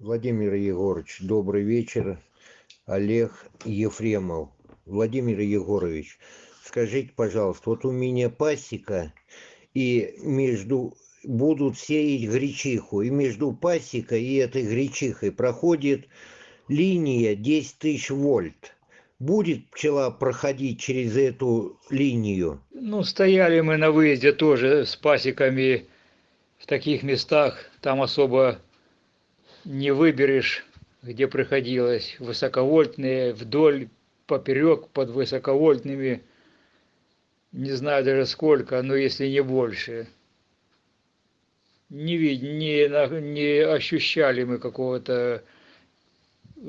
Владимир Егорович, добрый вечер. Олег Ефремов. Владимир Егорович, скажите, пожалуйста, вот у меня пасека, и между будут сеять гречиху, и между пасекой и этой гречихой проходит линия 10 тысяч вольт. Будет пчела проходить через эту линию? Ну, стояли мы на выезде тоже с пасеками в таких местах, там особо не выберешь, где приходилось, высоковольтные, вдоль, поперек под высоковольтными, не знаю даже сколько, но если не больше. Не, вид, не, не ощущали мы какого-то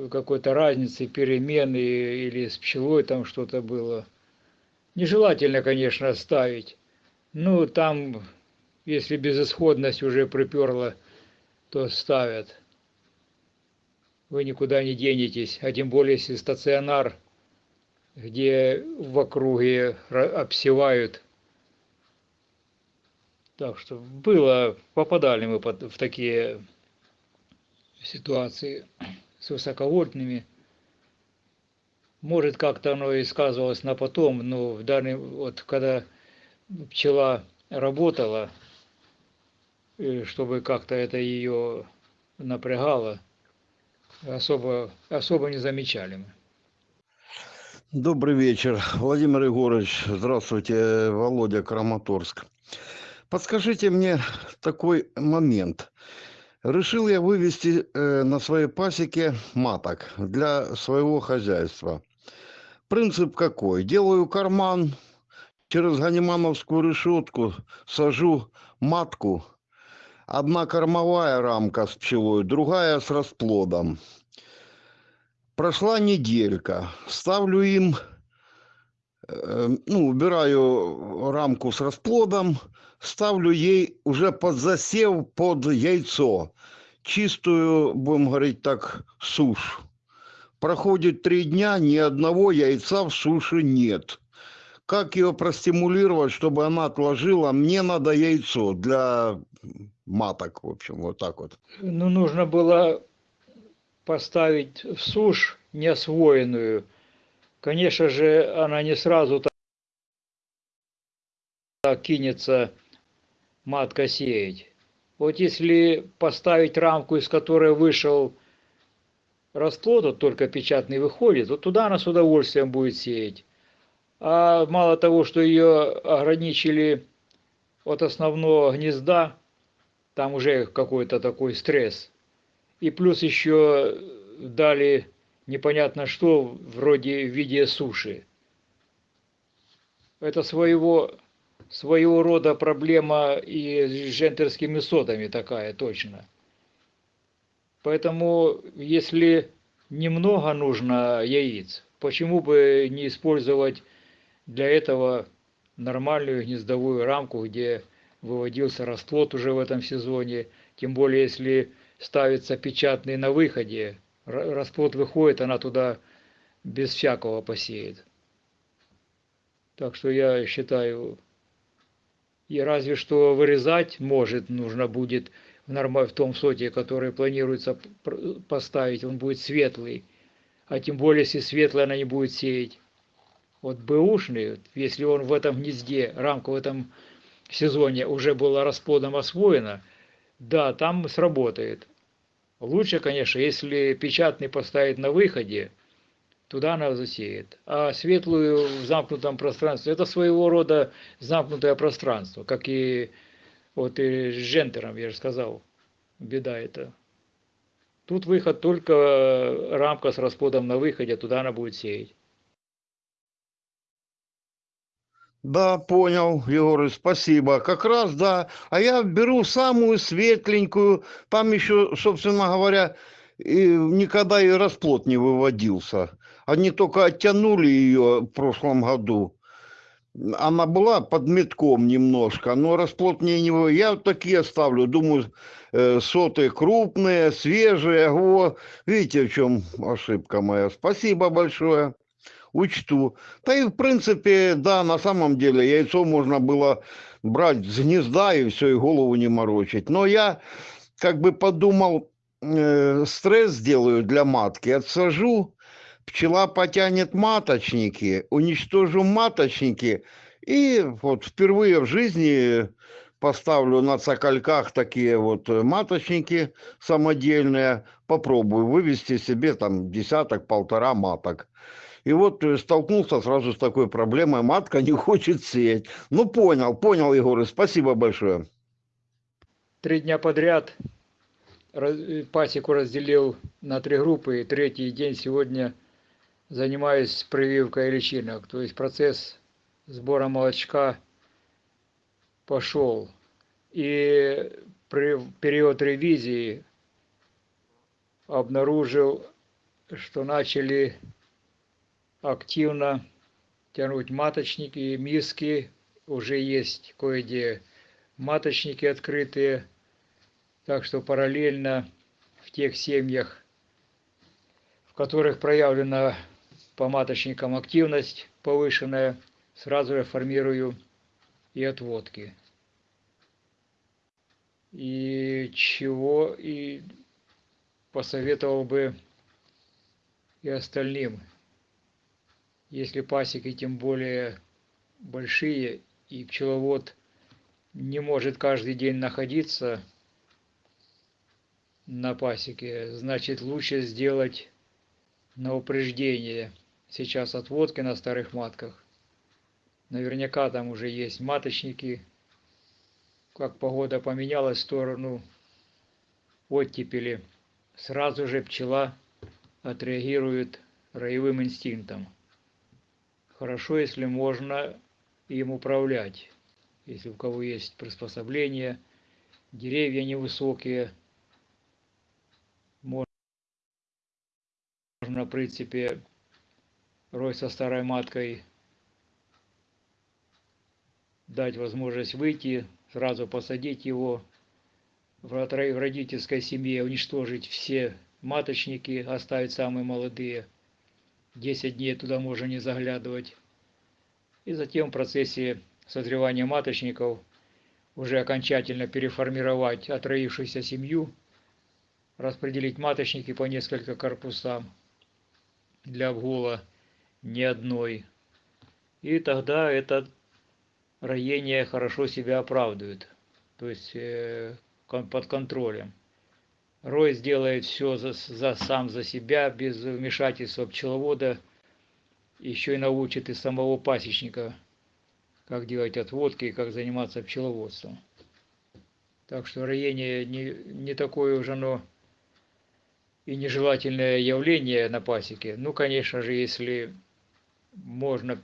какой-то разницы, перемены или с пчелой там что-то было. Нежелательно, конечно, ставить. Ну, там, если безысходность уже приперла, то ставят вы никуда не денетесь, а тем более если стационар, где в округе обсевают. Так что было, попадали мы в такие ситуации с высоковольтными. Может, как-то оно и сказывалось на потом, но в данный, вот когда пчела работала, э, чтобы как-то это ее напрягало, особо, особо не замечали мы. Добрый вечер, Владимир Егорович. Здравствуйте, Володя Краматорск. Подскажите мне такой момент. Решил я вывести э, на своей пасеке маток для своего хозяйства. Принцип какой? Делаю карман, через ганимановскую решетку сажу матку Одна кормовая рамка с пчелой, другая с расплодом. Прошла неделька. Ставлю им, э, ну, убираю рамку с расплодом, ставлю ей уже под засев, под яйцо. Чистую, будем говорить так, сушь. Проходит три дня, ни одного яйца в суше нет. Как ее простимулировать, чтобы она отложила? Мне надо яйцо для маток, в общем, вот так вот. Ну, нужно было поставить в сушь неосвоенную. Конечно же, она не сразу так кинется матка сеять. Вот если поставить рамку, из которой вышел расплод, вот только печатный выходит, вот туда она с удовольствием будет сеять. А мало того, что ее ограничили от основного гнезда, там уже какой-то такой стресс. И плюс еще дали непонятно что, вроде в виде суши. Это своего, своего рода проблема и с джентерскими содами такая точно. Поэтому, если немного нужно яиц, почему бы не использовать для этого нормальную гнездовую рамку, где выводился расплод уже в этом сезоне, тем более если ставится печатный на выходе, расплод выходит, она туда без всякого посеет. Так что я считаю, и разве что вырезать может, нужно будет в, норм... в том соте, который планируется поставить, он будет светлый. А тем более, если светлый, она не будет сеять. Вот бэушный, если он в этом гнезде, рамка в этом сезоне уже было расплодом освоено, да, там сработает. Лучше, конечно, если печатный поставить на выходе, туда она засеет. А светлую в замкнутом пространстве, это своего рода замкнутое пространство, как и вот и с джентером, я же сказал, беда это. Тут выход только рамка с расплодом на выходе, туда она будет сеять. Да, понял, Егор, спасибо. Как раз, да. А я беру самую светленькую. Там еще, собственно говоря, и никогда и расплод не выводился. Они только оттянули ее в прошлом году. Она была под метком немножко, но расплод мне не... вы- Я вот такие ставлю, думаю, э, соты крупные, свежие. О, видите, в чем ошибка моя. Спасибо большое, учту. Да и в принципе, да, на самом деле яйцо можно было брать с гнезда и все, и голову не морочить. Но я как бы подумал, э, стресс сделаю для матки, отсажу, пчела потянет маточники, уничтожу маточники, и вот впервые в жизни поставлю на цокольках такие вот маточники самодельные, попробую вывести себе там десяток, полтора маток. И вот э, столкнулся сразу с такой проблемой, матка не хочет сеять. Ну, понял, понял, Егор, спасибо большое. Три дня подряд э, пасеку разделил на три группы, и третий день сегодня занимаюсь прививкой личинок. То есть процесс сбора молочка пошел. И при период ревизии обнаружил, что начали активно тянуть маточники, миски, уже есть кое-где маточники открытые, так что параллельно в тех семьях, в которых проявлена по маточникам активность повышенная, сразу же формирую и отводки. И чего и посоветовал бы и остальным, если пасеки тем более большие и пчеловод не может каждый день находиться на пасеке, значит лучше сделать на упреждение сейчас отводки на старых матках. Наверняка там уже есть маточники. Как погода поменялась в сторону оттепели, сразу же пчела отреагирует роевым инстинктом. Хорошо, если можно им управлять. Если у кого есть приспособления, деревья невысокие, можно, в принципе, рой со старой маткой дать возможность выйти, сразу посадить его в род- в родительской семье, уничтожить все маточники, оставить самые молодые. 10 дней туда можно не заглядывать. И затем в процессе созревания маточников уже окончательно переформировать отроившуюся семью, распределить маточники по несколько корпусам для обгула ни одной. И тогда это роение хорошо себя оправдывает, то есть э, под контролем. Рой сделает все за, за- сам за себя, без вмешательства пчеловода, еще и научит и самого пасечника, как делать отводки и как заниматься пчеловодством. Так что роение не, не такое уж оно и нежелательное явление на пасеке. Ну, конечно же, если можно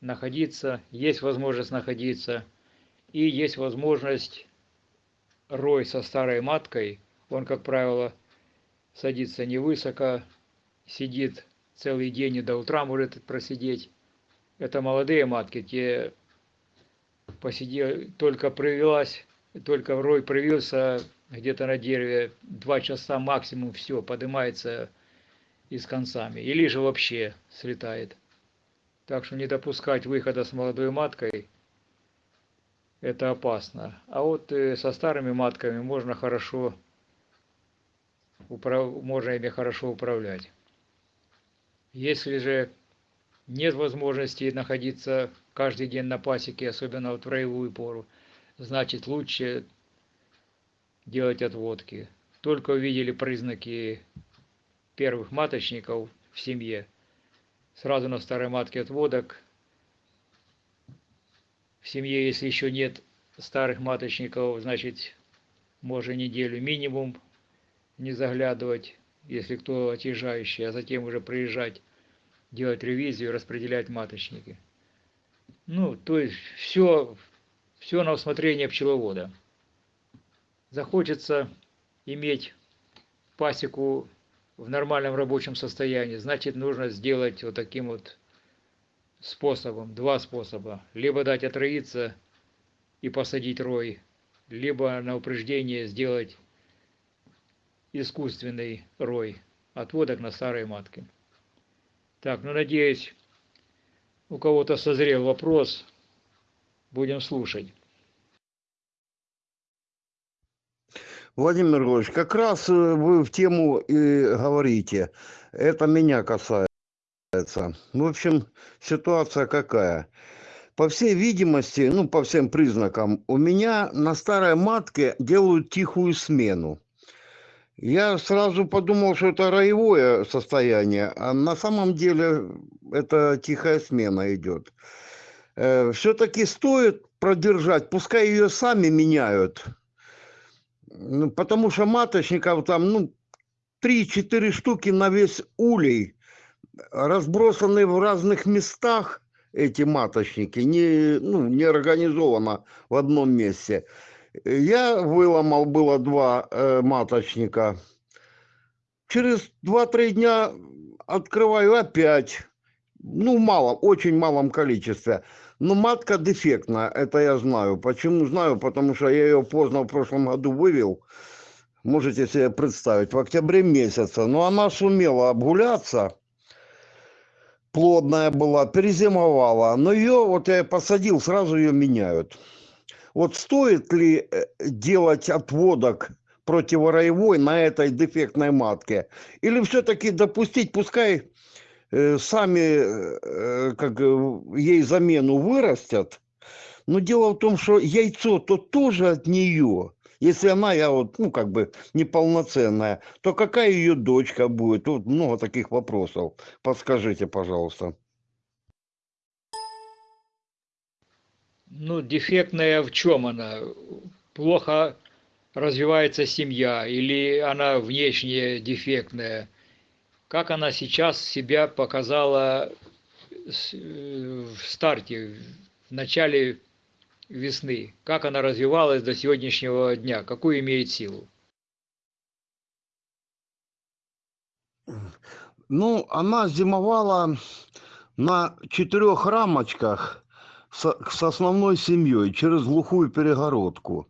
находиться, есть возможность находиться, и есть возможность рой со старой маткой, он, как правило, садится невысоко, сидит целый день и до утра может просидеть. Это молодые матки, те посидели, только привелась, только рой привился где-то на дереве, два часа максимум, все, поднимается и с концами. Или же вообще слетает. Так что не допускать выхода с молодой маткой – это опасно. А вот э, со старыми матками можно хорошо, можно ими хорошо управлять. Если же нет возможности находиться каждый день на пасеке, особенно в роевую пору, значит лучше делать отводки. Только увидели признаки первых маточников в семье, сразу на старой матке отводок. В семье, если еще нет старых маточников, значит, можно неделю минимум не заглядывать, если кто отъезжающий, а затем уже приезжать, делать ревизию, распределять маточники. Ну, то есть все, все на усмотрение пчеловода. Захочется иметь пасеку в нормальном рабочем состоянии, значит нужно сделать вот таким вот способом, два способа. Либо дать отроиться и посадить рой, либо на упреждение сделать искусственный рой отводок на старой матке. Так, ну надеюсь, у кого-то созрел вопрос. Будем слушать. Владимир Григорьевич, как раз э, вы в тему и говорите. Это меня касается. В общем, ситуация какая? По всей видимости, ну, по всем признакам, у меня на старой матке делают тихую смену. Я сразу подумал, что это роевое состояние, а на самом деле это тихая смена идет. Все-таки стоит продержать, пускай ее сами меняют, потому что маточников там, ну, 3-4 штуки на весь улей, разбросаны в разных местах эти маточники, не, ну, не организовано в одном месте. Я выломал было два э, маточника. Через 2-3 дня открываю опять. Ну, мало, очень малом количестве. Но матка дефектная, это я знаю. Почему знаю? Потому что я ее поздно в прошлом году вывел. Можете себе представить, в октябре месяце. Но она сумела обгуляться. Плодная была, перезимовала. Но ее, вот я посадил, сразу ее меняют. Вот стоит ли э, делать отводок противороевой на этой дефектной матке? Или все-таки допустить, пускай сами э, как, ей замену вырастят, но дело в том, что яйцо-то тоже от нее. Если она, я вот, ну, как бы неполноценная, то какая ее дочка будет? Тут много таких вопросов. Подскажите, пожалуйста. Ну, дефектная в чем она? Плохо развивается семья или она внешне дефектная? Как она сейчас себя показала в старте, в начале весны? Как она развивалась до сегодняшнего дня? Какую имеет силу? Ну, она зимовала на четырех рамочках с, с основной семьей через глухую перегородку.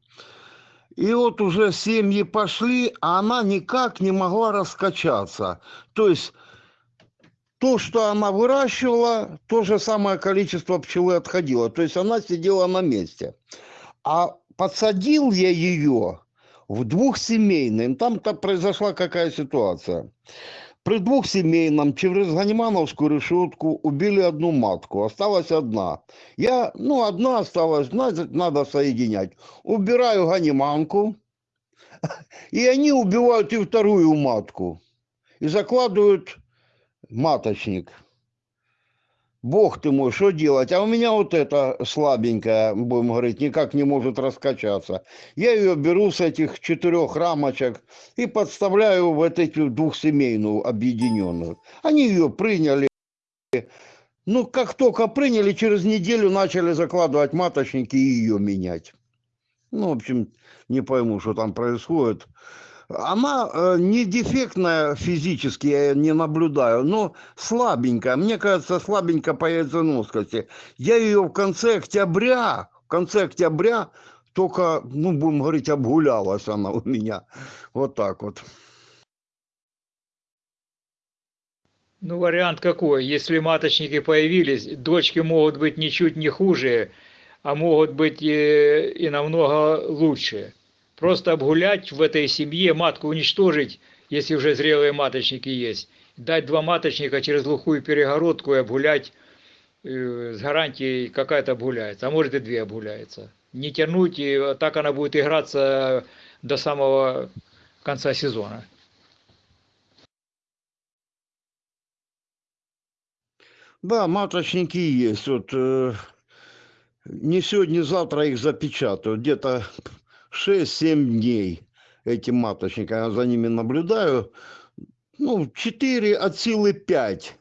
И вот уже семьи пошли, а она никак не могла раскачаться. То есть то, что она выращивала, то же самое количество пчелы отходило. То есть она сидела на месте. А подсадил я ее в двухсемейный. Там-то произошла какая ситуация. При двухсемейном через Ганимановскую решетку убили одну матку, осталась одна. Я, ну, одна осталась, значит, надо соединять. Убираю Ганиманку, и они убивают и вторую матку. И закладывают маточник. Бог ты мой, что делать? А у меня вот эта слабенькая, будем говорить, никак не может раскачаться. Я ее беру с этих четырех рамочек и подставляю в эту двухсемейную объединенную. Они ее приняли. Ну, как только приняли, через неделю начали закладывать маточники и ее менять. Ну, в общем, не пойму, что там происходит она э, не дефектная физически, я не наблюдаю, но слабенькая. Мне кажется, слабенькая по яйценоскости. Я ее в конце октября, в конце октября только, ну, будем говорить, обгулялась она у меня. Вот так вот. Ну, вариант какой? Если маточники появились, дочки могут быть ничуть не хуже, а могут быть и, и намного лучше. Просто обгулять в этой семье, матку уничтожить, если уже зрелые маточники есть. Дать два маточника через глухую перегородку и обгулять э, с гарантией какая-то обгуляется, а может и две обгуляется. Не тянуть, и так она будет играться до самого конца сезона. Да, маточники есть. Вот, э, не сегодня, завтра их запечатают. Где-то 6-7 дней этим маточникам, я за ними наблюдаю. Ну, 4 от силы 5.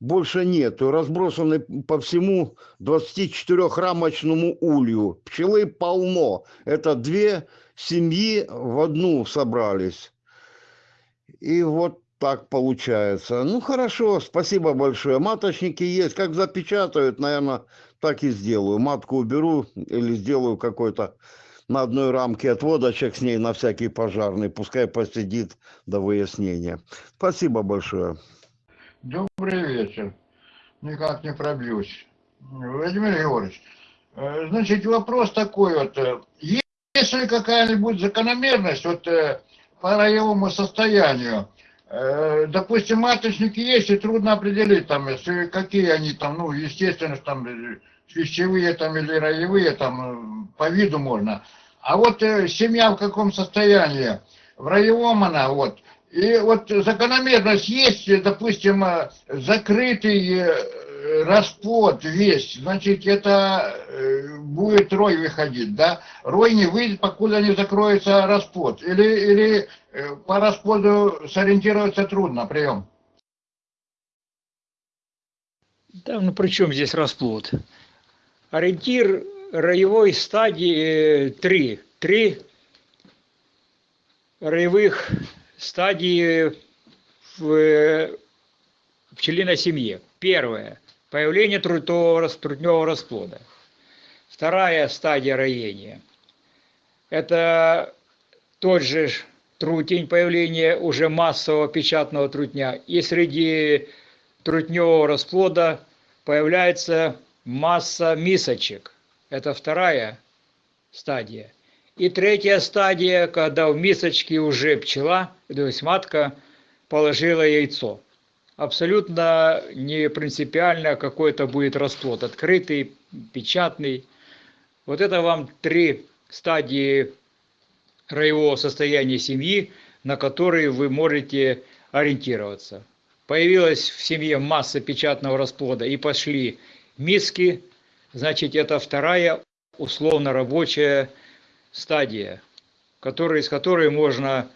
Больше нету. Разбросаны по всему 24-рамочному улью. Пчелы полно. Это две семьи в одну собрались. И вот так получается. Ну хорошо, спасибо большое. Маточники есть. Как запечатают, наверное, так и сделаю. Матку уберу или сделаю какой-то на одной рамке отводочек с ней на всякий пожарный. Пускай посидит до выяснения. Спасибо большое. Добрый вечер. Никак не пробьюсь. Владимир Георгиевич, э, значит, вопрос такой вот. э, Есть ли какая-нибудь закономерность вот э, по роевому состоянию? Допустим, маточники есть, и трудно определить, там, если, какие они там, ну, естественно, там, свящевые там или роевые, там, э, по виду можно. А вот э, семья в каком состоянии? В роевом она, вот. И вот закономерность есть, допустим, э, закрытый э, расплод весь, значит, это будет рой выходить, да? Рой не выйдет, покуда не закроется расплод. Или, или по расплоду сориентироваться трудно, прием. Да, ну при чем здесь расплод? Ориентир роевой стадии 3. Три роевых стадии в пчелиной семье. Первое – появление трутового, трутневого расплода. Вторая стадия роения – это тот же трутень, появление уже массового печатного трутня. И среди трутневого расплода появляется масса мисочек. Это вторая стадия. И третья стадия, когда в мисочке уже пчела, то есть матка, положила яйцо. Абсолютно не принципиально, какой это будет расплод, открытый, печатный. Вот это вам три стадии роевого состояния семьи, на которые вы можете ориентироваться. Появилась в семье масса печатного расплода и пошли миски, значит это вторая условно рабочая стадия, который, из которой можно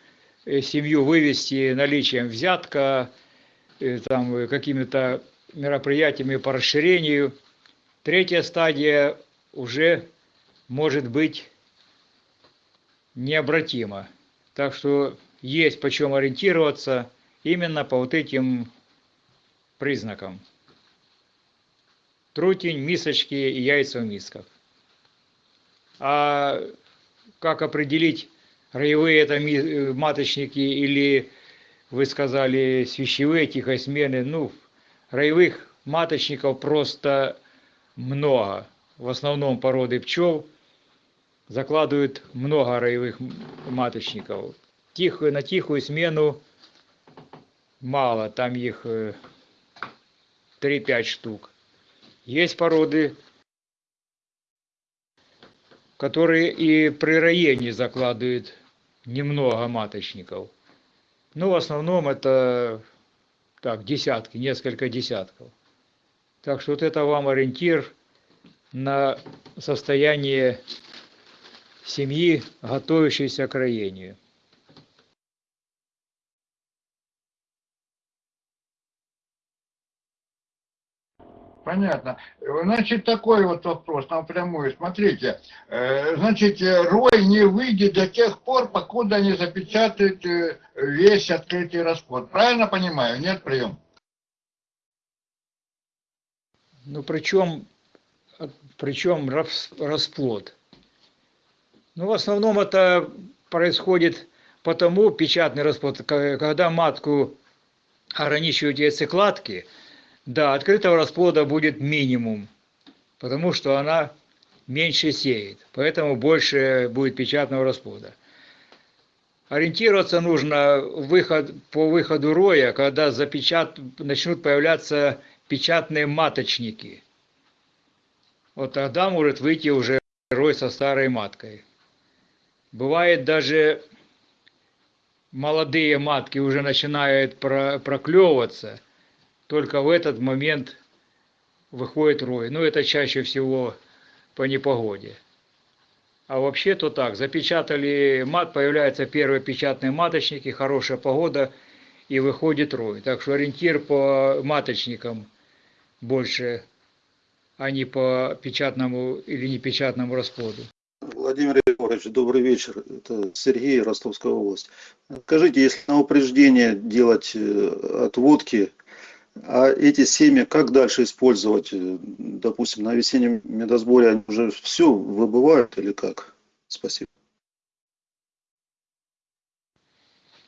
э, семью вывести наличием взятка, э, там, какими-то мероприятиями по расширению. Третья стадия уже может быть необратима. Так что есть почем ориентироваться именно по вот этим признакам. Трутень, мисочки и яйца в мисках. А как определить, роевые это ми- маточники или, вы сказали, свящевые тихосмены? Ну, роевых маточников просто много. В основном породы пчел закладывают много роевых маточников. Тихую, на тихую смену мало, там их 3-5 штук. Есть породы, которые и при роении закладывают немного маточников. Ну, в основном это так, десятки, несколько десятков. Так что вот это вам ориентир на состояние семьи, готовящейся к роению. Понятно. Значит, такой вот вопрос напрямую. Смотрите, э, значит, э, рой не выйдет до тех пор, покуда не запечатают э, весь открытый расплод. Правильно понимаю? Нет, прием? Ну, причем, причем рас- расплод. Ну, в основном это происходит потому, печатный расплод, когда матку ограничивают яйцекладки, да, открытого расплода будет минимум, потому что она меньше сеет, поэтому больше будет печатного расплода. Ориентироваться нужно выход, по выходу роя, когда запечат, начнут появляться печатные маточники. Вот тогда может выйти уже рой со старой маткой. Бывает даже молодые матки уже начинают про- проклевываться, только в этот момент выходит рой. Ну, это чаще всего по непогоде. А вообще-то так, запечатали мат, появляются первые печатные маточники, хорошая погода, и выходит рой. Так что ориентир по маточникам больше, а не по печатному или непечатному расплоду. Владимир Егорович, добрый вечер. Это Сергей, Ростовская область. Скажите, если на упреждение делать э, отводки, а эти семьи как дальше использовать? Э, Допустим, на весеннем медосборе они уже все выбывают или как? Спасибо.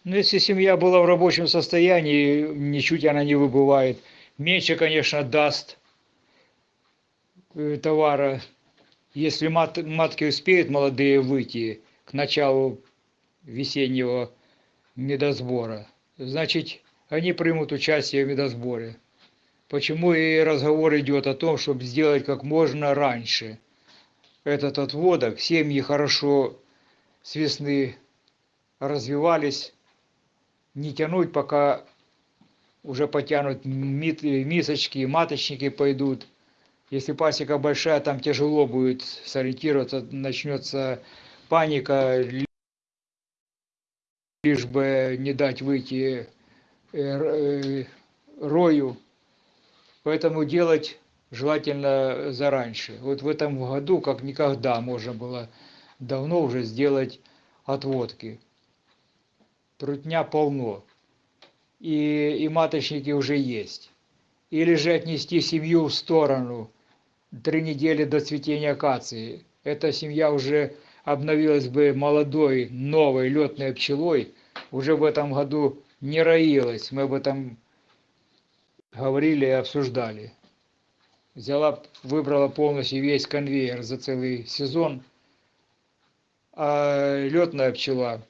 Ну, если семья была в рабочем состоянии, ничуть она не выбывает. Меньше, конечно, даст э, товара. Если мат, матки успеют молодые выйти к началу весеннего медосбора, значит, они примут участие в медосборе. Почему и разговор идет о том, чтобы сделать как можно раньше этот отводок. Семьи хорошо с весны развивались, не тянуть, пока уже потянут мисочки, маточники пойдут. Если пасека большая, там тяжело будет сориентироваться, начнется паника, лишь бы не дать выйти рою. Поэтому делать желательно зараньше. Вот в этом году, как никогда, можно было давно уже сделать отводки. Трутня полно. И, и маточники уже есть. Или же отнести семью в сторону три недели до цветения акации. Эта семья уже обновилась бы молодой, новой летной пчелой, уже в этом году не роилась. Мы об этом говорили и обсуждали. Взяла, выбрала полностью весь конвейер за целый сезон, а летная пчела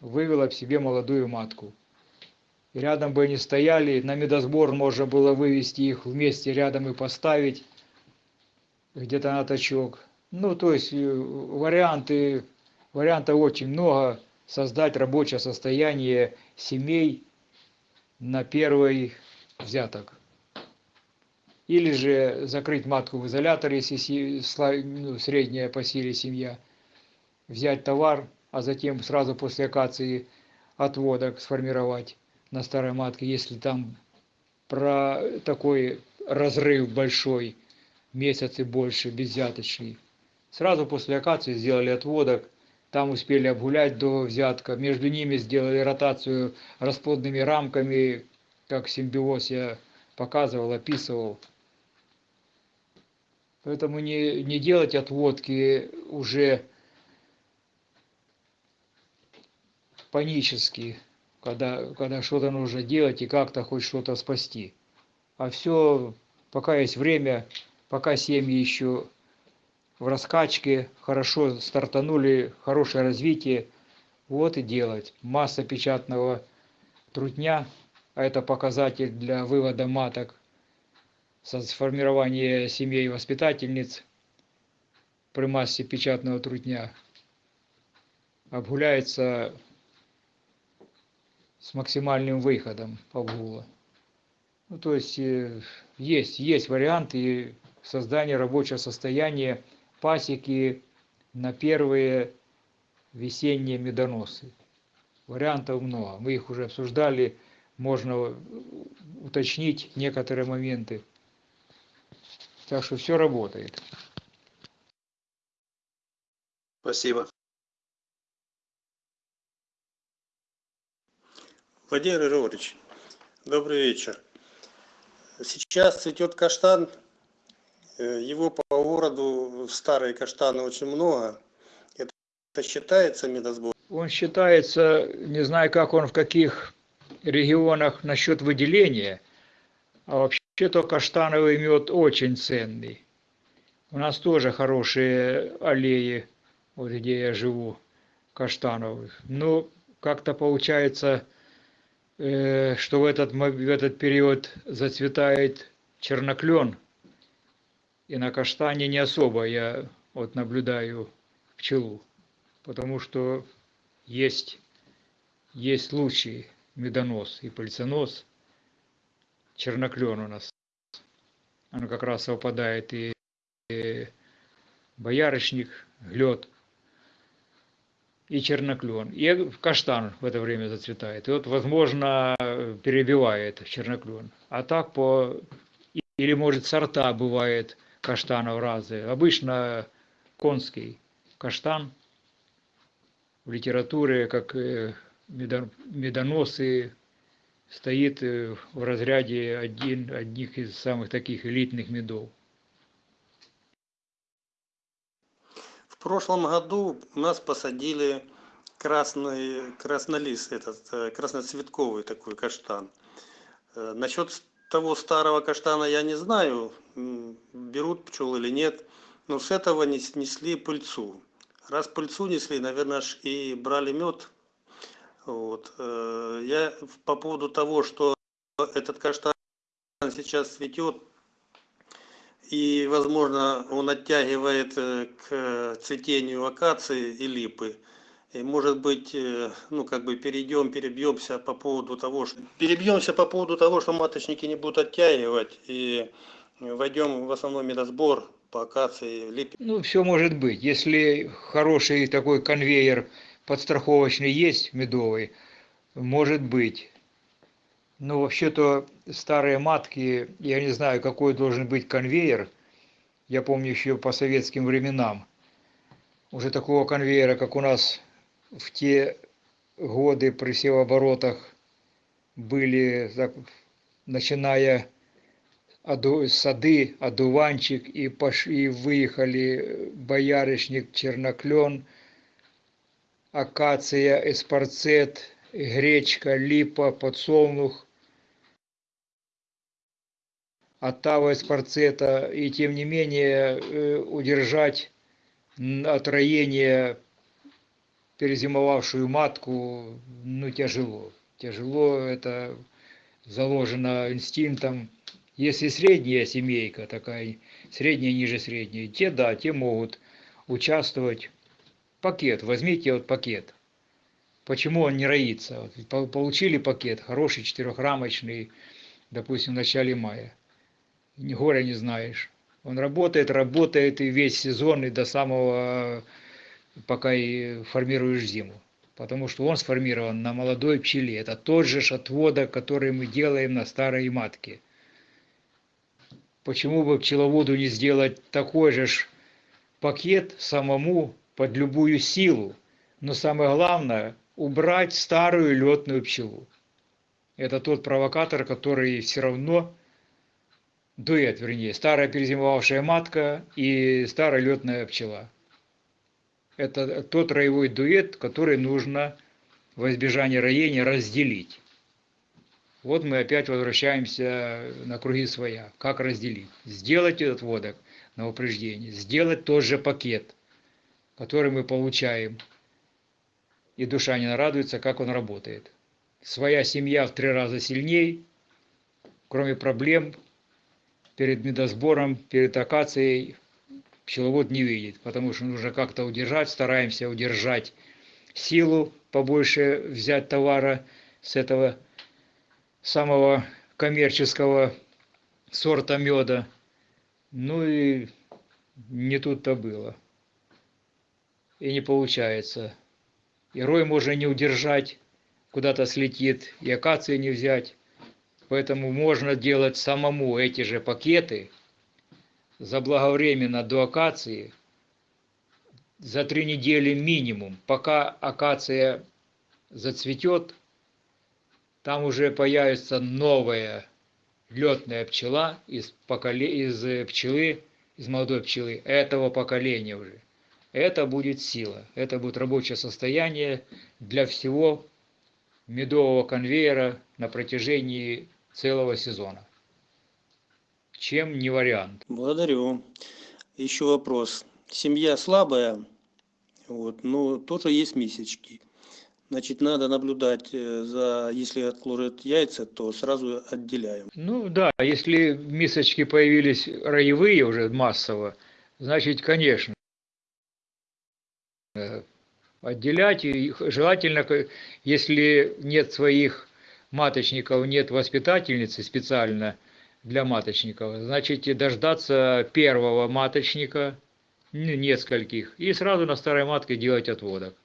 вывела в себе молодую матку. Рядом бы они стояли, на медосбор можно было вывести их вместе рядом и поставить где-то на точок. Ну, то есть э, варианты, вариантов очень много. Создать рабочее состояние семей на первый взяток. Или же закрыть матку в изоляторе, если ну, средняя по силе семья. Взять товар, а затем сразу после акации отводок сформировать на старой матке, если там про такой разрыв большой, месяц и больше, безвзяточный. Сразу после акации сделали отводок, там успели обгулять до взятка, между ними сделали ротацию расплодными рамками, как симбиоз я показывал, описывал. Поэтому не, не делать отводки уже панически, когда, когда что-то нужно делать и как-то хоть что-то спасти. А все, пока есть время, пока семьи еще в раскачке, хорошо стартанули, хорошее развитие, вот и делать. Масса печатного трутня, а это показатель для вывода маток, сформирования семей воспитательниц при массе печатного трутня обгуляется с максимальным выходом обгула. Ну, то есть э, есть, есть варианты создания рабочего состояния пасеки на первые весенние медоносы. Вариантов много. Мы их уже обсуждали, можно уточнить некоторые моменты. Так что все работает. Спасибо. Владимир Григорьевич, добрый вечер. Сейчас цветет каштан. Э, Его по городу старые каштаны очень много. Это считается медосбор? Он считается, не знаю, как он в каких регионах насчет выделения, а вообще-то каштановый мед очень ценный. У нас тоже хорошие аллеи, вот где я живу, каштановых. Но как-то получается, э, что в этот, в этот период зацветает черноклен, и на каштане не особо я вот наблюдаю пчелу, потому что есть, есть лучший медонос и пыльцонос, черноклен у нас. Оно как раз совпадает и, и боярышник, лед и черноклен. И каштан в это время зацветает. И вот, возможно, перебивает черноклен. А так по... Или, может, сорта бывает каштанов разные. Обычно конский каштан в литературе, как медо- медоносы, стоит э, в разряде один, одних из самых таких элитных медов. В прошлом году у нас посадили красный краснолист, этот э, красноцветковый такой каштан. Э, Насчет того старого каштана я не знаю, берут пчелы или нет, но с этого нес- несли пыльцу. Раз пыльцу несли, наверное, ж и брали мед. Вот. э, Я по поводу того, что этот каштан сейчас цветет, и, возможно, он оттягивает э, к цветению акации и липы. И, может быть, э, ну, как бы перейдем, перебьемся по поводу того, что... Перебьемся по поводу того, что маточники не будут оттягивать, и войдем в основной медосбор по акации липе. Ну, все может быть. Если хороший такой конвейер подстраховочный есть, медовый, может быть. Но вообще-то старые матки, я не знаю, какой должен быть конвейер. Я помню еще по советским временам. Уже такого конвейера, как у нас в те годы при севооборотах были, так, начиная оду- сады, одуванчик, и, пош... и выехали боярышник, черноклен, акация, эспарцет, гречка, липа, подсолнух, оттава эспарцета, и тем не менее э, удержать м, от роения перезимовавшую матку, ну, тяжело. Тяжело, это заложено инстинктом. Если средняя семейка такая, средняя, ниже средней, те да, те могут участвовать. Пакет, возьмите вот пакет. Почему он не роится? Вот по- Получили пакет, хороший четырехрамочный, допустим, в начале мая. Горя не знаешь. Он работает, работает и весь сезон, и до самого, пока и формируешь зиму. Потому что он сформирован на молодой пчеле. Это тот же ж отводок, который мы делаем на старой матке. Почему бы пчеловоду не сделать такой же ж пакет самому под любую силу? Но самое главное, убрать старую летную пчелу. Это тот провокатор, который все равно дуэт, вернее, старая перезимовавшая матка и старая летная пчела. Это тот роевой дуэт, который нужно во избежание роения разделить. Вот мы опять возвращаемся на круги своя. Как разделить? Сделать этот водок на упреждение, сделать тот же пакет, который мы получаем. И душа не нарадуется, как он работает. Своя семья в три раза сильней, кроме проблем перед медосбором, перед акацией пчеловод не видит, потому что нужно как-то удержать, стараемся удержать силу, побольше взять товара с этого самого коммерческого сорта меда. Ну и не тут-то было. И не получается. И рой можно не удержать, куда-то слетит, и акации не взять. Поэтому можно делать самому эти же пакеты заблаговременно до акации за три недели минимум, пока акация зацветет, там уже появится новая летная пчела из, поколе... из э, пчелы, из молодой пчелы этого поколения уже. Это будет сила, это будет рабочее состояние для всего медового конвейера на протяжении целого сезона. Чем не вариант? Благодарю. Еще вопрос. Семья слабая, вот, но тоже есть месячки. Значит, надо наблюдать э, за, если отложат яйца, то сразу отделяем. Ну да, если мисочки появились роевые уже массово, значит, конечно, э, отделять и их желательно, если нет своих маточников, нет воспитательницы специально для маточников, значит, дождаться первого маточника, ну, нескольких, и сразу на старой матке делать отводок.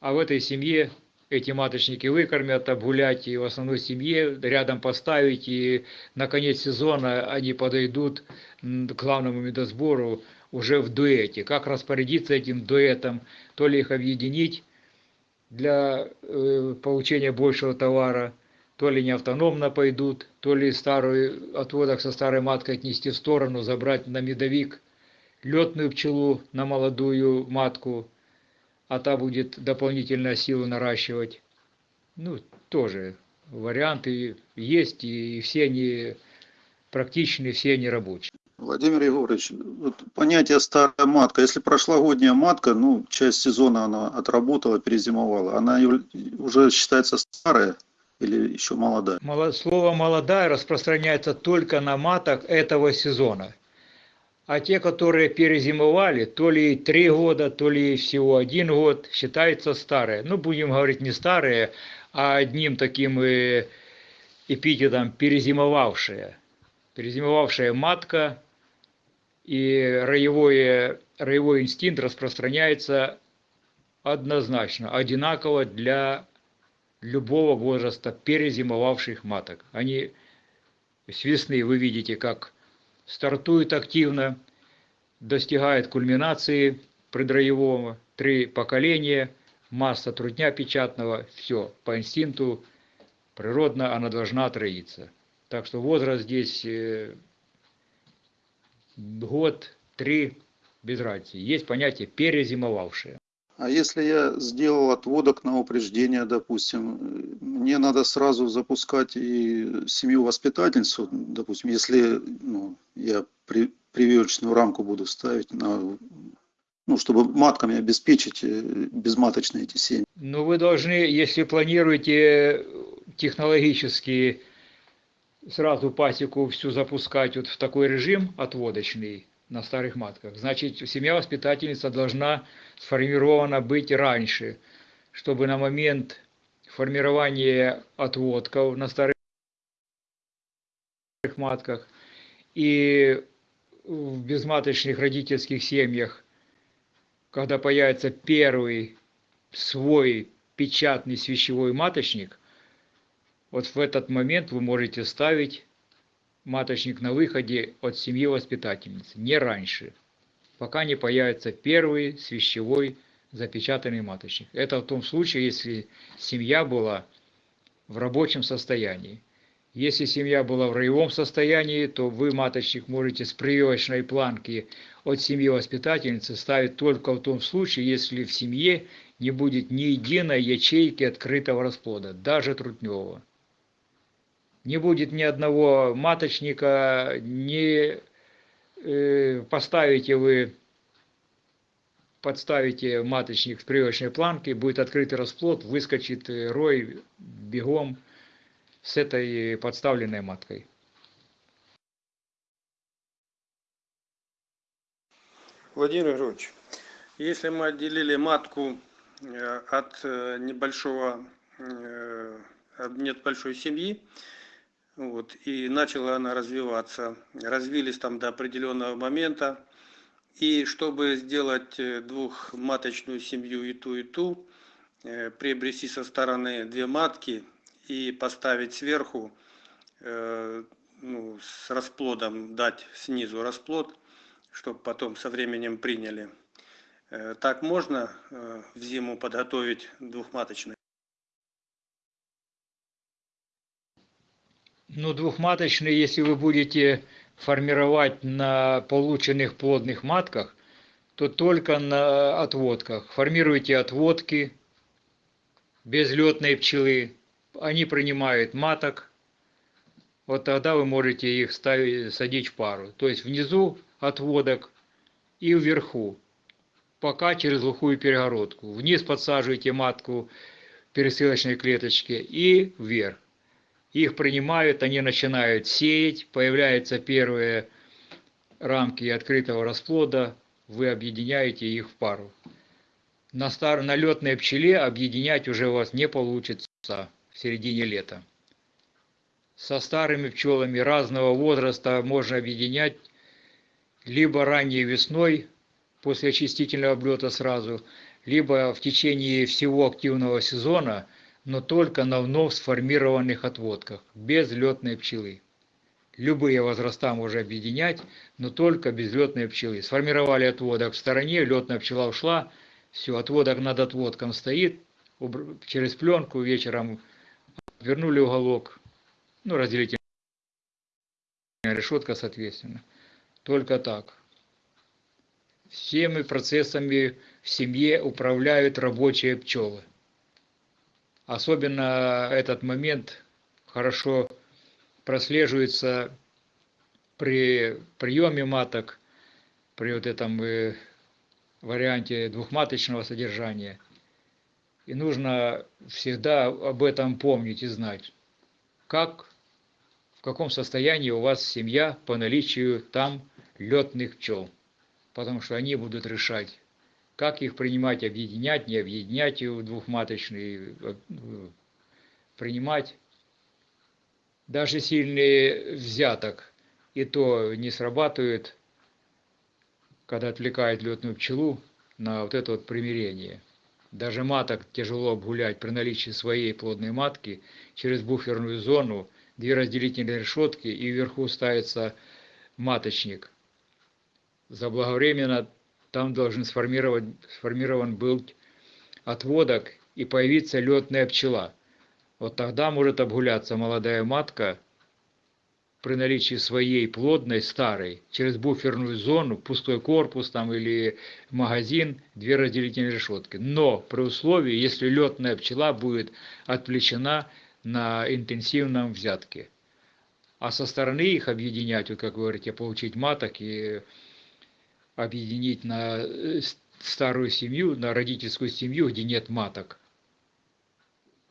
А в этой семье эти маточники выкормят, обгулять и в основной семье рядом поставить, и на конец сезона они подойдут к главному медосбору уже в дуэте. Как распорядиться этим дуэтом, то ли их объединить для э, получения большего товара, то ли не автономно пойдут, то ли старую отводок со старой маткой отнести в сторону, забрать на медовик летную пчелу на молодую матку, а та будет дополнительно силу наращивать. Ну, тоже варианты есть, и все они практичны, все они рабочие. Владимир Егорович, вот понятие старая матка, если прошлогодняя матка, ну, часть сезона она отработала, перезимовала, она уже считается старая или еще молодая? Слово «молодая» распространяется только на маток этого сезона. А те, которые перезимовали, то ли три года, то ли всего один год, считаются старые. Ну, будем говорить не старые, а одним таким эпитетом перезимовавшие. Перезимовавшая матка и роевое, роевой инстинкт распространяется однозначно, одинаково для любого возраста перезимовавших маток. Они с весны, вы видите, как стартуют активно, достигают кульминации предроевого, три поколения, масса трудня печатного, все, по инстинкту природно она должна отроиться. Так что возраст здесь э, год, три, без разницы. Есть понятие перезимовавшие. А если я сделал отводок на упреждение, допустим, мне надо сразу запускать и семью-воспитательницу, допустим, если ну, я при, прививочную рамку буду ставить, на, ну, чтобы матками обеспечить э, безматочные эти семьи. Но вы должны, если планируете технологически сразу пасеку всю запускать вот в такой режим отводочный на старых матках, значит, семья-воспитательница должна сформирована быть раньше, чтобы на момент формирования отводков на старых матках и в безматочных родительских семьях, когда появится первый свой печатный свящевой маточник, вот в этот момент вы можете ставить маточник на выходе от семьи воспитательницы, не раньше, пока не появится первый свящевой запечатанный маточник. Это в том случае, если семья была в рабочем состоянии. Если семья была в роевом состоянии, то вы маточник можете с прививочной планки от семьи воспитательницы ставить только в том случае, если в семье не будет ни единой ячейки открытого расплода, даже трутневого. Не будет ни одного маточника, не э, поставите вы, подставите маточник с прививочной планки, будет открытый расплод, выскочит рой бегом с этой подставленной маткой. Владимир Григорьевич, если мы отделили матку э, от э, небольшого, э, от нет большой семьи, вот, и начала она развиваться, развились там до определенного момента, и чтобы сделать э, двухматочную семью и ту, и ту, э, приобрести со стороны две матки и поставить сверху, э, ну, с расплодом, дать снизу расплод, чтобы потом со временем приняли. Так можно в зиму подготовить двухматочный? Ну, двухматочный, если вы будете формировать на полученных плодных матках, то только на отводках. Формируйте отводки без летной пчелы. Они принимают маток. Вот тогда вы можете их ставить, садить в пару. То есть внизу отводок и вверху. Пока через глухую перегородку. Вниз подсаживаете матку пересылочной клеточке и вверх их принимают, они начинают сеять, появляются первые рамки открытого расплода, вы объединяете их в пару. На, стар... на летной пчеле объединять уже у вас не получится в середине лета. Со старыми пчелами разного возраста можно объединять либо ранней весной, после очистительного облета сразу, либо в течение всего активного сезона – но только на вновь сформированных отводках, без летной пчелы. Любые возраста можно объединять, но только без летной пчелы. Сформировали отводок в стороне, летная пчела ушла, все, отводок над отводком стоит, через пленку вечером вернули уголок, ну, разделительная решетка, соответственно. Только так. Всеми процессами в семье управляют рабочие пчелы. Особенно этот момент хорошо прослеживается при приеме маток, при вот этом э, варианте двухматочного содержания. И нужно всегда об этом помнить и знать, как, в каком состоянии у вас семья по наличию там летных пчел. Потому что они будут решать, как их принимать, объединять, не объединять в двухматочный, э, принимать. Даже сильный взяток и то не срабатывает, когда отвлекает летную пчелу на вот это вот примирение. Даже маток тяжело обгулять при наличии своей плодной матки через буферную зону, две разделительные решетки и вверху ставится маточник. Заблаговременно там должен сформировать, сформирован был отводок и появиться летная пчела. Вот тогда может обгуляться молодая матка при наличии своей плодной старой через буферную зону, пустой корпус там или магазин, две разделительные решетки. Но при условии, если летная пчела будет отвлечена на интенсивном взятке. А со стороны их объединять, вот как вы говорите, получить маток и объединить на э, старую семью, на родительскую семью, где нет маток.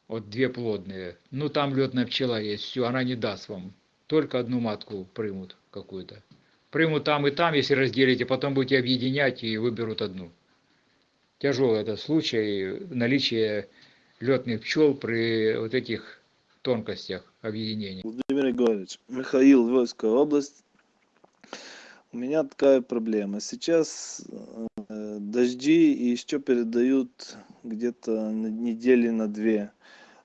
Вот две плодные. Ну, там летная пчела есть, все, она не даст вам. Только одну матку примут какую-то. Примут там и там, если разделите, потом будете объединять и выберут одну. Тяжелый это случай, наличие летных пчел при вот этих тонкостях объединения. Владимир Егорович, Михаил, Вольская область. У меня такая проблема. Сейчас э, дожди и еще передают где-то на недели на две.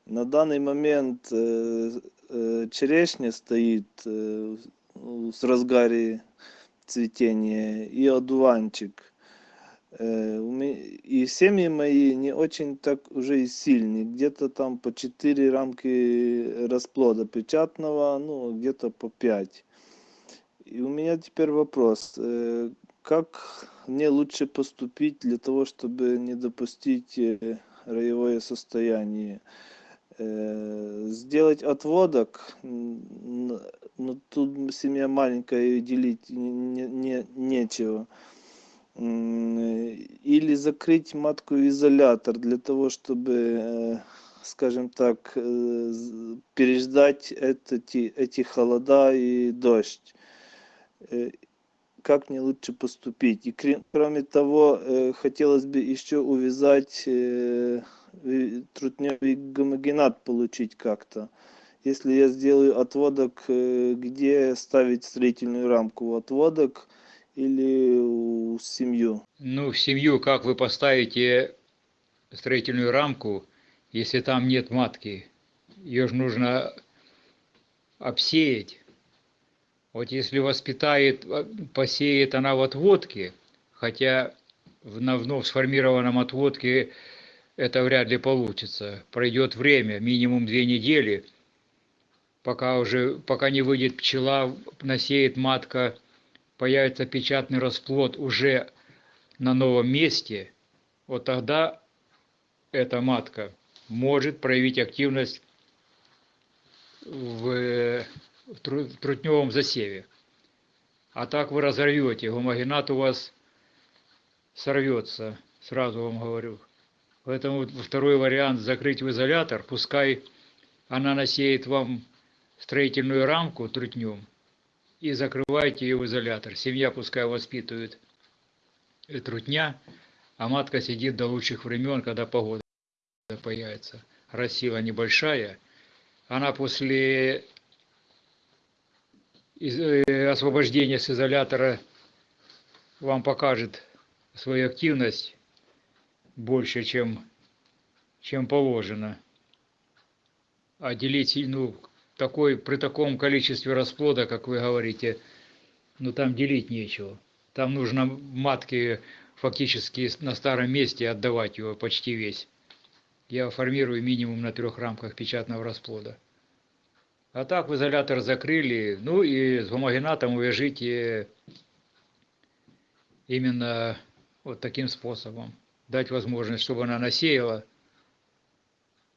На данный момент э, э, черешня стоит с разгаре цветения и одуванчик. И семьи мои не очень так уже и сильные. Где-то там по 4 рамки расплода печатного, ну, где-то по 5. И у меня теперь вопрос. э, Как мне лучше поступить для того, чтобы не допустить э, роевое состояние? Э, Сделать отводок, но тут семья маленькая и делить не, не- нечего. Или закрыть матку в изолятор для того, чтобы, скажем так, переждать эти, эти холода и дождь. Э, Как мне лучше поступить? И кроме того, э, хотелось бы еще увязать э, трутневый гомогенат получить как-то. Если я сделаю отводок, где ставить строительную рамку? Отводок или у семью? Ну, в семью как вы поставите строительную рамку, если там нет матки? Ее же нужно обсеять. Вот если воспитает, а, посеет она в отводке, хотя в вновь сформированном отводке это вряд ли получится. Пройдет время, минимум две недели, пока уже, пока не выйдет пчела, насеет матка, появится печатный расплод уже на новом месте, вот тогда эта матка может проявить активность в, э, в тру- в трутневом засеве. А так вы разорвете, гомогенат у вас сорвется, сразу вам говорю. Поэтому второй вариант закрыть в изолятор, пускай она насеет вам строительную рамку трутнем и закрывайте ее в изолятор. Семья пускай воспитывает трутня, а матка сидит до лучших времен, когда погода появится. Рассила небольшая, она после из- э, освобождения с изолятора вам покажет свою активность больше, чем, чем положено. А делить, ну, такой, при таком количестве расплода, как вы говорите, ну там делить нечего. Там нужно матки фактически на старом месте отдавать его почти весь. Я формирую минимум на трех рамках печатного расплода. А так в изолятор закрыли, ну и с гомогенатом увяжите именно вот таким способом. Дать возможность, чтобы она насеяла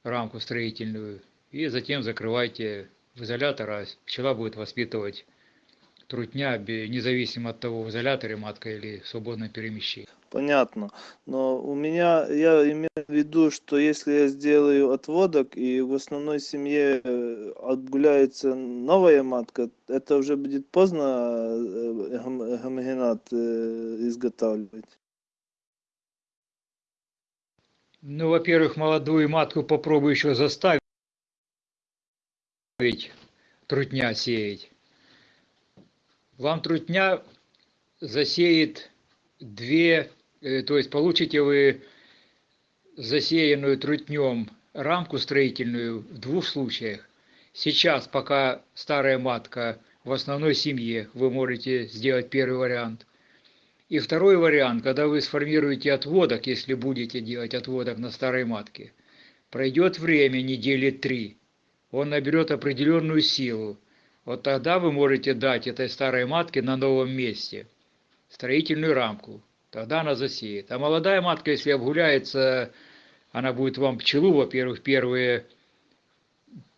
рамку строительную, и затем закрывайте в изолятор, а пчела будет воспитывать трутня, независимо от того, в изоляторе матка или в свободном перемещении. Понятно. Но у меня, я имею в виду, что если я сделаю отводок и в основной семье э, отгуляется новая матка, это уже будет поздно э, гом- гомогенат э, изготавливать. Ну, во-первых, молодую матку попробуй еще заставить трутня сеять. Вам трутня засеет две, э, то есть получите вы засеянную трутнем рамку строительную в двух случаях. Сейчас, пока старая матка в основной семье, вы можете сделать первый вариант. И второй вариант, когда вы сформируете отводок, если будете делать отводок на старой матке, пройдет время, недели три, он наберет определенную силу. Вот тогда вы можете дать этой старой матке на новом месте строительную рамку. Тогда она засеет. А молодая матка, если обгуляется, она будет вам пчелу, во-первых, первые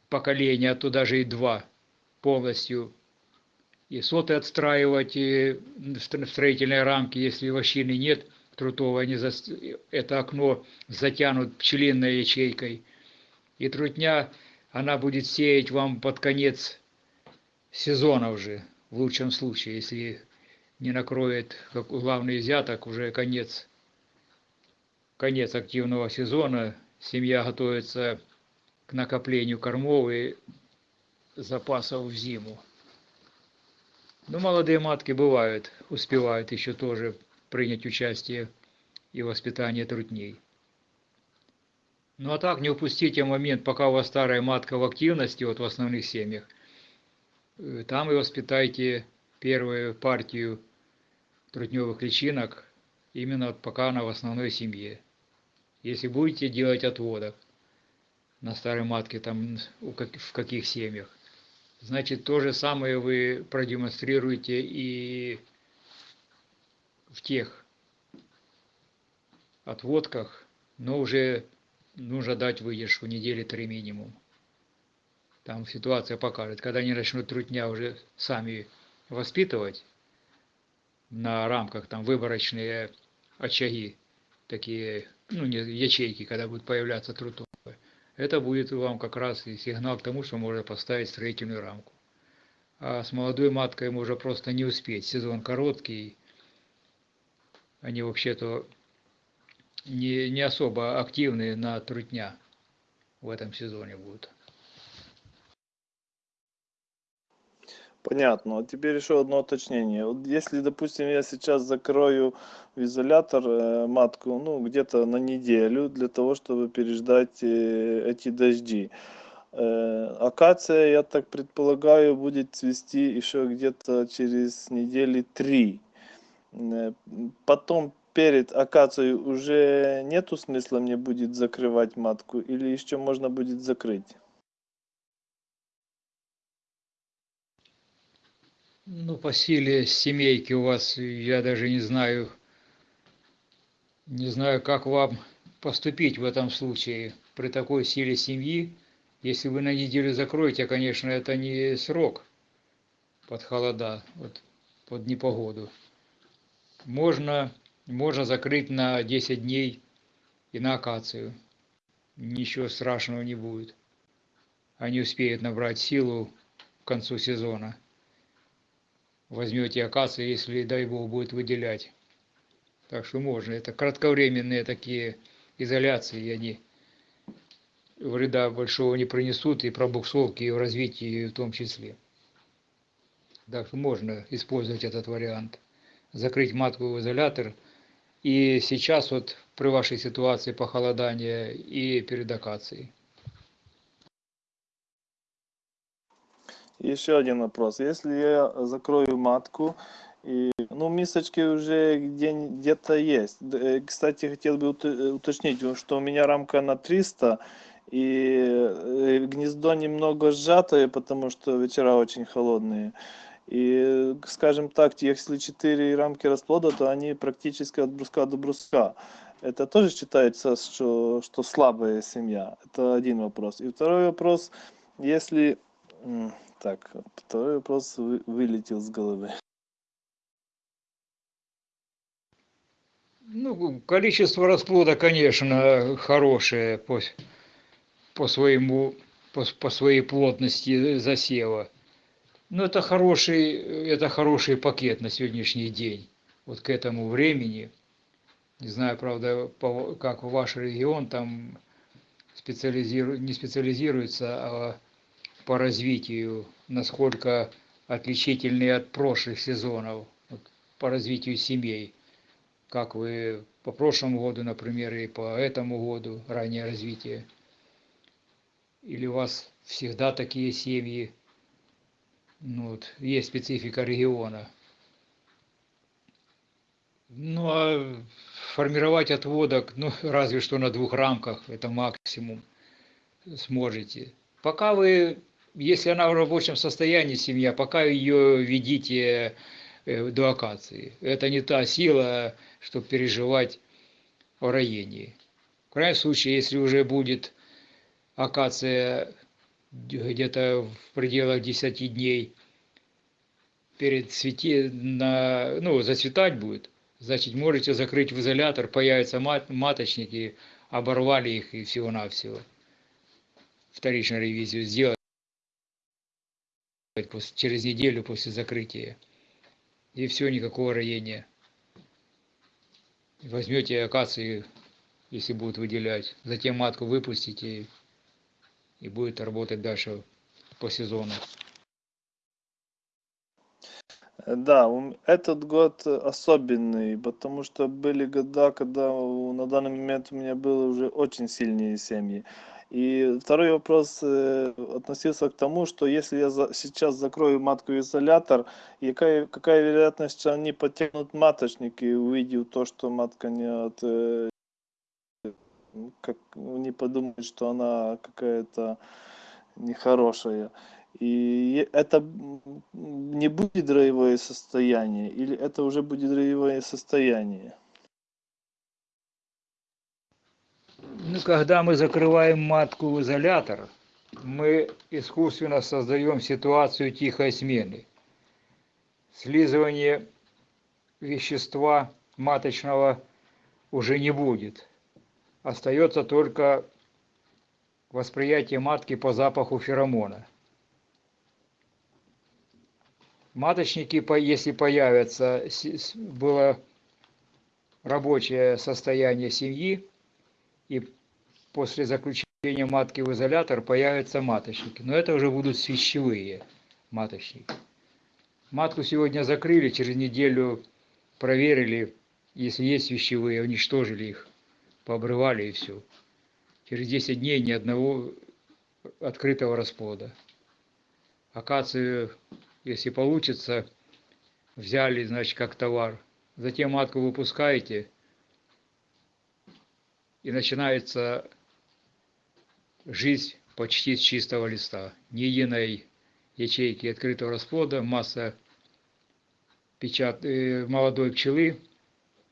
поколения, а то даже и два полностью и соты отстраивать и в стро- в строительной рамке, если вощины нет, трутовой, они зас- это окно затянут пчелиной ячейкой. И трутня, она будет сеять вам под конец сезона уже, в лучшем случае, если не накроет как главный взяток, уже конец, конец активного сезона, семья готовится к накоплению кормов и запасов в зиму. Ну, молодые матки бывают, успевают еще тоже принять участие и в воспитании трутней. Ну а так не упустите момент, пока у вас старая матка в активности, вот в основных семьях, э, там и воспитайте первую партию трутневых личинок, именно вот пока она в основной семье. Если будете делать отводок на старой матке, там в каких семьях, значит то же самое вы продемонстрируете и в тех отводках, но уже нужно дать выдержку недели три минимум. Там ситуация покажет, когда они начнут трутня уже сами воспитывать на рамках там выборочные очаги, такие, ну, не ячейки, когда будут появляться трутовые. Это будет вам как раз и сигнал к тому, что можно поставить строительную рамку. А с молодой маткой можно просто не успеть. Сезон короткий. Они вообще-то не, не особо активные на трутня в этом сезоне будут. Понятно. А теперь еще одно уточнение. Вот если, допустим, я сейчас закрою в изолятор э, матку, ну, где-то на неделю для того, чтобы переждать э, эти дожди. Э, акация, я так предполагаю, будет цвести еще где-то через недели три. Потом перед акацией уже нету смысла мне будет закрывать матку или еще можно будет закрыть? Ну, по силе семейки у вас, я даже не знаю, не знаю, как вам поступить в этом случае при такой силе семьи. Если вы на неделю закроете, конечно, это не срок под холода, вот, под непогоду. Можно, можно закрыть на 10 дней и на акацию. Ничего страшного не будет. Они успеют набрать силу к концу сезона возьмете акацию, если, дай бог, будет выделять. Так что можно. Это кратковременные такие изоляции, и они вреда большого не принесут и пробуксовки, и в развитии в том числе. Так что можно использовать этот вариант. Закрыть матку в изолятор. И сейчас вот при вашей ситуации похолодания и перед акацией. Еще один вопрос. Если я закрою матку, и, ну, мисочки уже где, где-то есть. Э, Кстати, хотел бы э, уточнить, что у меня рамка на 300, и э, гнездо немного сжатое, потому что вечера очень холодные. И, скажем так, если 4 рамки расплода, то они практически от бруска до бруска. Это тоже считается, что, что слабая семья? Это один вопрос. И второй вопрос, если... Так, второй вопрос вы- вылетел с головы. Ну, количество расплода, конечно, хорошее по, по своему, по, по своей плотности засева. Но это хороший, это хороший пакет на сегодняшний день. Вот к этому времени. Не знаю, правда, по- как ваш регион там специализирует, не специализируется, а по развитию, насколько отличительные от прошлых сезонов, по развитию семей. Как вы по прошлому году, например, и по этому году, раннее развитие? Или у вас всегда такие семьи? Ну, вот, есть специфика региона. Ну, а формировать отводок, ну, разве что на двух рамках, это максимум сможете. Пока вы, если она в рабочем состоянии, семья, пока ее ведите э, до акации. Это не та сила, чтобы переживать о роении. В крайнем случае, если уже будет акация где-то в пределах 10 дней перед цвете, на, ну, зацветать будет, значит, можете закрыть в изолятор, появятся мат, маточники, оборвали их и всего-навсего. Вторичную ревизию сделать через неделю после закрытия. И все, никакого роения. Возьмете акации, если будут выделять, затем матку выпустите и будет работать дальше по сезону. Да, этот год особенный, потому что были года, когда на данный момент у меня были уже очень сильные семьи. И второй вопрос э, относился к тому, что если я сейчас закрою матку в изолятор, и какая, какая вероятность, что они потянут маточники, увидев то, что матка не от, э, как не подумают, что она какая-то нехорошая. И это не будет дроевое состояние, или это уже будет дроевое состояние? Ну, когда мы закрываем матку в изолятор, мы искусственно создаем ситуацию тихой смены. Слизывание вещества маточного уже не будет. Остается только восприятие матки по запаху феромона. Маточники, если появятся, было рабочее состояние семьи, и после заключения матки в изолятор появятся маточники. Но это уже будут свящевые маточники. Матку сегодня закрыли, через неделю проверили, если есть вещевые, уничтожили их, пообрывали и все. Через 10 дней ни одного открытого расплода. Акацию, если получится, взяли, значит, как товар. Затем матку выпускаете, и начинается жизнь почти с чистого листа. Ни единой ячейки открытого расплода, масса печат, э, молодой пчелы,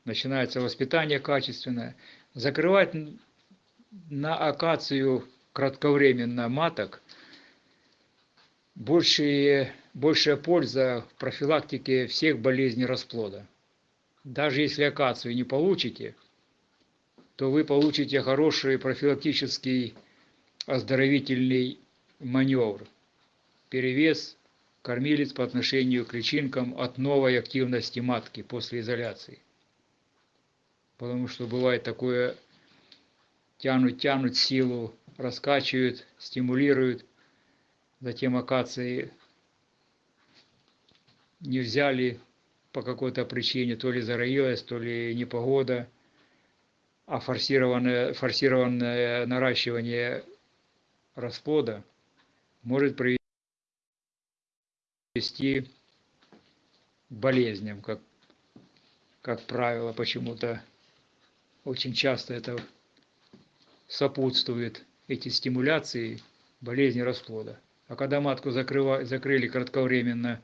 начинается воспитание качественное. Закрывать на акацию кратковременно маток большие, большая польза в профилактике всех болезней расплода. Даже если акацию не получите, то вы получите хороший профилактический оздоровительный маневр. Перевес кормилец по отношению к личинкам от новой активности матки после изоляции. Потому что бывает такое, тянут, тянут силу, раскачивают, стимулируют, затем акации не взяли по какой-то причине, то ли зароилась, то ли непогода, а форсированное, форсированное наращивание расплода может привести к болезням, как, как правило, почему-то очень часто это сопутствует эти стимуляции болезни расплода. А когда матку закрыва, закрыли кратковременно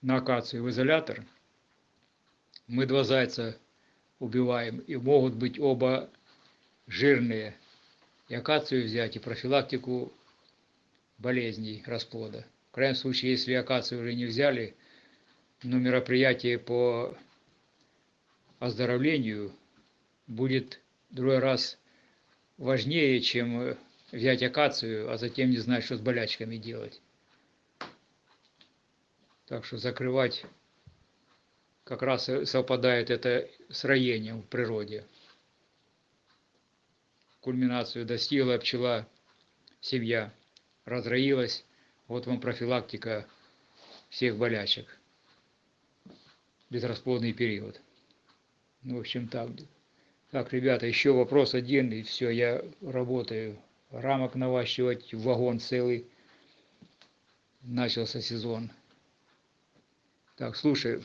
на акацию в изолятор, мы два зайца убиваем, и могут быть оба жирные. И акацию взять, и профилактику болезней расплода. В крайнем случае, если акацию уже не взяли, но мероприятие по оздоровлению будет другой раз важнее, чем взять акацию, а затем не знать, что с болячками делать. Так что закрывать как раз совпадает это с роением в природе. Кульминацию достигла пчела, семья разроилась, вот вам профилактика всех болячек. Безрасплодный период. Ну, в общем, так. Так, ребята, еще вопрос один, и все, я работаю. Рамок наващивать, вагон целый. Начался сезон. Так, слушай,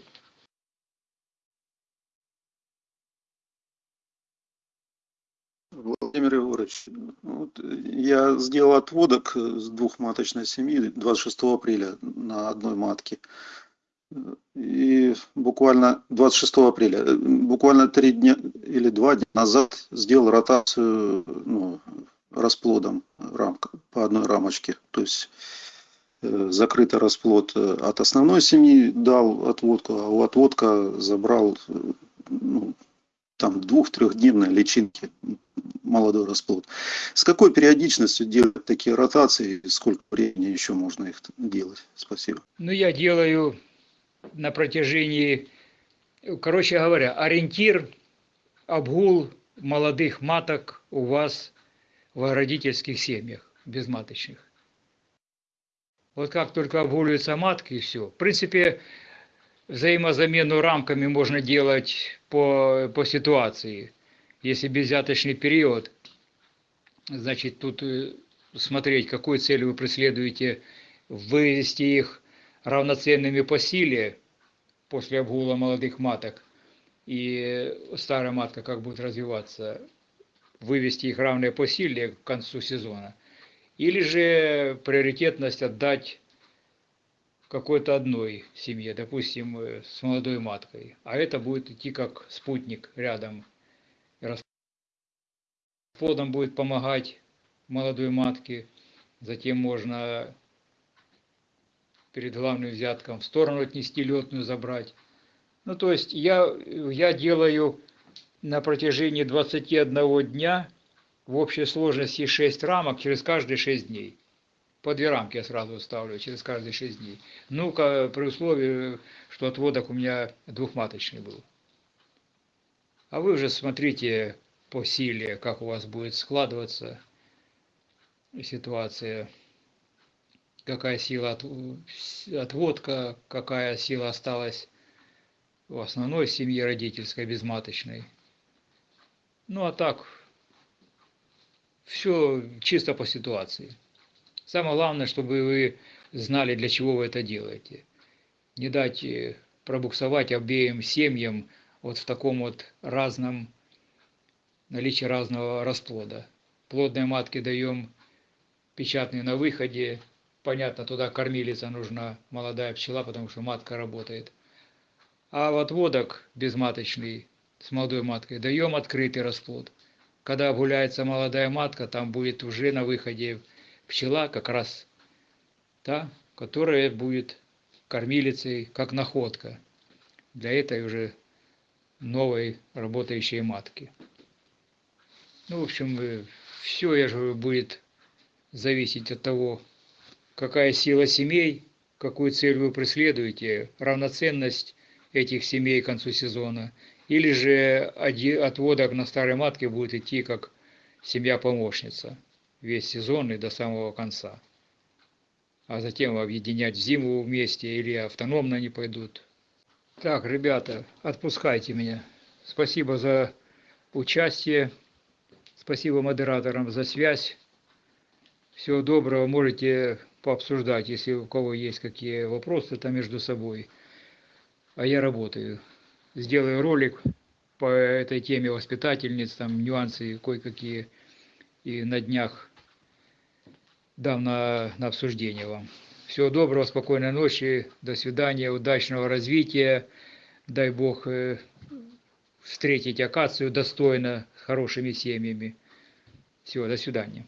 Егорович, вот я сделал отводок с двухматочной семьи 26 апреля на одной матке. И буквально 26 апреля, буквально три дня или два дня назад сделал ротацию ну, расплодом рамка, по одной рамочке. То есть э, закрытый расплод э, от основной семьи дал отводку, а у отводка забрал э, ну, там двух-трехдневной личинки молодой расплод. С какой периодичностью делать такие ротации? Сколько времени еще можно их делать? Спасибо. Ну, я делаю на протяжении, короче говоря, ориентир, обгул молодых маток у вас в родительских семьях безматочных. Вот как только обгуливаются матки и все. В принципе, взаимозамену рамками можно делать по, по ситуации. Если безвяточный период, значит, тут э, смотреть, какую цель вы преследуете, вывести их равноценными по силе после обгула молодых маток, и старая матка как будет развиваться, вывести их равные по силе к концу сезона, или же приоритетность отдать какой-то одной семье, допустим, э, с молодой маткой, а это будет идти как спутник рядом. Расплодом будет помогать молодой матке, затем можно перед главным взятком в сторону отнести летную, забрать. Ну, то есть я, я делаю на протяжении 21 дня в общей сложности 6 рамок через каждые 6 дней. По две рамки я сразу ставлю через каждые 6 дней. Ну-ка, при условии, что отводок у меня двухматочный был. А вы уже смотрите по силе, как у вас будет складываться ситуация, какая сила от, отводка, какая сила осталась в основной семье родительской, безматочной. Ну а так, все чисто по ситуации. Самое главное, чтобы вы знали, для чего вы это делаете. Не дать э, пробуксовать обеим семьям вот в таком вот разном наличии разного расплода. Плодные матки даем печатные на выходе. Понятно, туда кормилица нужна, молодая пчела, потому что матка работает. А в отводок безматочный с молодой маткой даем открытый расплод. Когда гуляется молодая матка, там будет уже на выходе пчела как раз та, которая будет кормилицей, как находка для этой уже новой работающей матки. Ну, в общем, все, я же будет зависеть от того, какая сила семей, какую цель вы преследуете, равноценность этих семей к концу сезона, или же отводок на старой матке будет идти как семья-помощница весь сезон и до самого конца. А затем объединять зиму вместе или автономно они пойдут. Так, ребята, отпускайте меня. Спасибо за участие. Спасибо модераторам за связь. Всего доброго. Можете пообсуждать, если у кого есть какие вопросы там между собой. А я работаю. Сделаю ролик по этой теме воспитательниц, там нюансы кое-какие. И на днях дам на, на обсуждение вам. Всего доброго, спокойной ночи, до свидания, удачного развития. Дай Бог э, встретить акацию достойно, с хорошими семьями. Всего, до свидания.